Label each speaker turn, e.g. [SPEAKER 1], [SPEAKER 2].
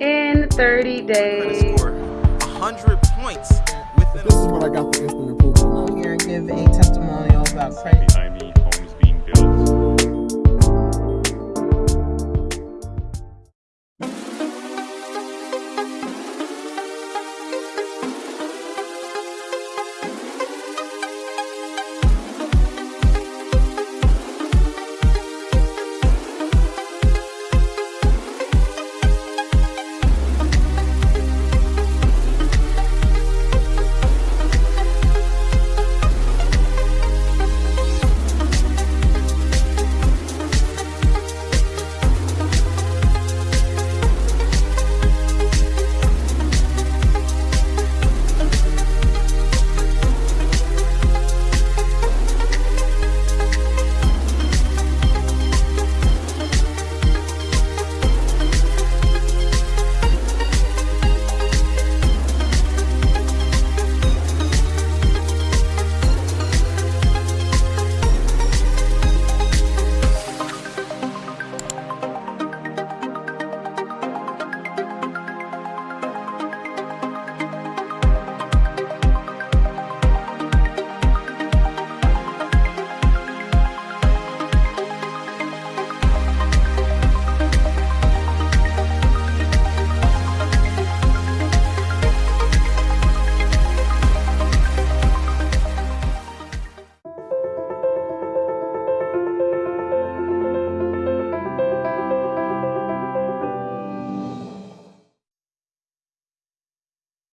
[SPEAKER 1] in 30
[SPEAKER 2] days. I 100 points within
[SPEAKER 3] This is what I got for instant approval.
[SPEAKER 4] I'm here and give a testimonial about credit.